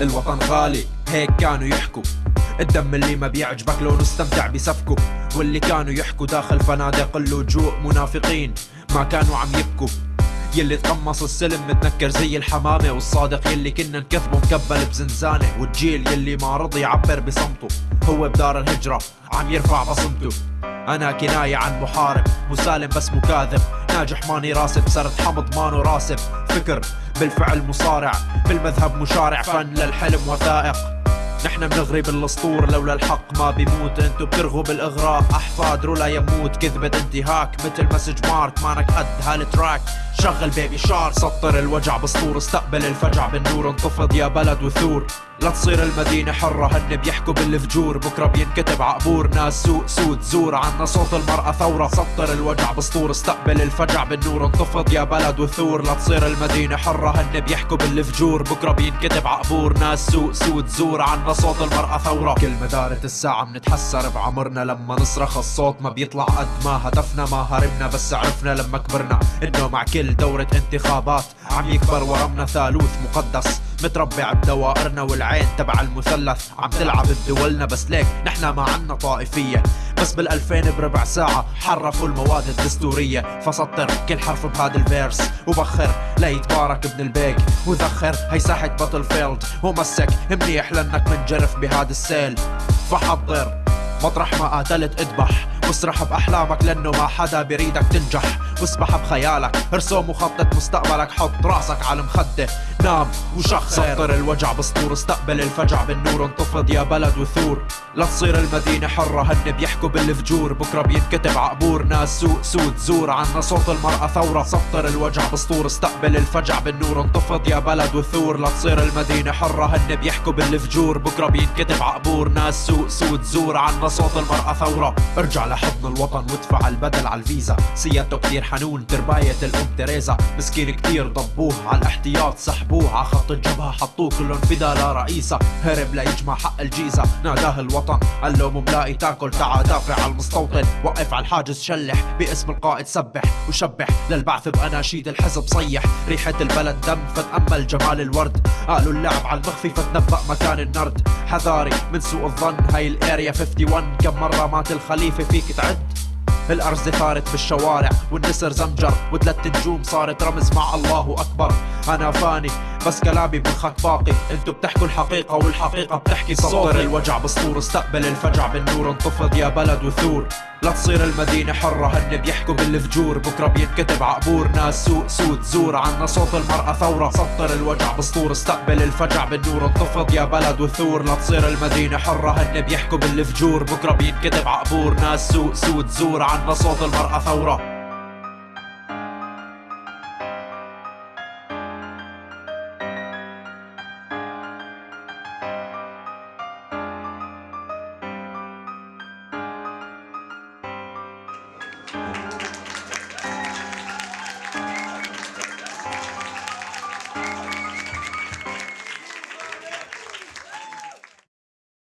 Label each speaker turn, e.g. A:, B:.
A: الوطن غالي هيك كانوا يحكوا. الدم اللي ما بيعجبك لو نستمتع بسفكه. واللي كانوا يحكوا داخل فنادق اللجوء منافقين. ما كانوا عم يبكوا. يلي تقمص السلم متنكر زي الحمامة. والصادق يلي كنا نكذبه مكبل بزنزانة. والجيل يلي ما رضي يعبر بصمته. هو بدار الهجرة عم يرفع بصمته. أنا كناية عن محارب مسالم بس مكاذب. ناجح ماني راسب صرت حمض مانو راسب. فكر بالفعل مصارع بالمذهب مشارع فن للحلم وثائق. نحن بنغري بالاسطور لولا الحق ما بيموت. انتو بترغوا بالإغراء أحفاد رولا يموت. كذبة انتهاك مثل message مارك. مانك قد هال track شغل baby shark سطر الوجع بسطور. استقبل الفجع بالنور. انتفض يا بلد وثور. لا تصير المدينة حرة. هن بيحكوا بالفجور. بكرة بينكتب عقبور. ناس سوق سود زور. عنا صوت المرأة ثورة. سطر الوجع بسطور. استقبل الفجع بالنور. انتفض يا بلد وثور. لا تصير المدينة حرة. هن بيحكوا بالفجور. بكرة بينكتب عقبور. ناس سوق سود زور. عنا صوت المرأة ثورة. كل مدارة الساعة منتحسر بعمرنا لما نصرخ. الصوت ما بيطلع قد ما هدفنا ما هربنا بس عرفنا لما كبرنا إنه مع كل دورة انتخابات عم يكبر ورمنا ثالوث مقدس. متربع بدوائرنا والعين تبع المثلث. عم تلعب بدولنا بس ليك نحنا ما عنا طائفية. بس بالألفين بربع ساعة حرفوا المواد الدستورية. فسطر كل حرف بهذا ال verse وبخر ليتبارك ابن البيك. وذخر هي ساحة battlefield ومسك منيح لأنك منجرف بهذا السيل. فحضر مطرح ما قاتلت اذبح. واسرح بأحلامك لأنه ما حدا بيريدك تنجح. واسبح بخيالك. ارسم وخطط مستقبلك. حط رأسك على المخدة نام وشخر سطر الوجع بسطور. استقبل الفجع بالنور. انتفض يا بلد وثور. لا تصير المدينة حرة. هن بيحكوا بالفجور. بكرة بينكتب عقبور. ناس سوق سود. زور. عنا صوت المرأة ثورة. سطر الوجع بسطور. استقبل الفجع بالنور. انتفض يا بلد وثور. لا تصير المدينة حرة. هن بيحكوا بالفجور. بكرة بينكتب عقبور. ناس سوق سود. زور. عنا صوت المرأة ثورة. ارجع لحضن الوطن. وادفع البدل على الفيزا. سيادته كتير حنون ترباية الأم تريزا مسكين كتير ضبوه على الاحتياط سحبوه. على خط الجبهة حطوه كلهم فدا لرئيسة هرب ليجمع حق الجيزة. ناداه الوطن قال له مملاقي تاكل تعا دافع على المستوطن. وقف على الحاجز شلح باسم القائد سبح وشبح. للبعث بأناشيد الحزب صيح. ريحة البلد دم فتأمل جمال الورد. قالوا اللعب على المخفي فتنبأ مكان النرد. حذاري من سوء الظن هاي الأريا 51 كم مرة مات الخليفة فيك تعد؟ الأرز ثارت بالشوارع والنسر زمجر وثلاث نجوم صارت رمز مع الله أكبر. أنا فاني بس كلامي بمخك باقي. انتو بتحكوا الحقيقة والحقيقة بتحكي سطر الوجع بسطور. استقبل الفجع بالنور انتفض يا بلد وثور. لا تصير المدينة حرة هن بيحكوا بالفجور. بكرة بينكتب عقبور ناس سوق سود زور. عنا صوت المرأة ثورة. سطر الوجع بسطور. استقبل الفجع بالنور انتفض يا بلد وثور. لا تصير المدينة حرة هن بيحكوا بالفجور. بكرة بينكتب عقبور ناس سوق سود زور. عنا صوت المرأة ثورة.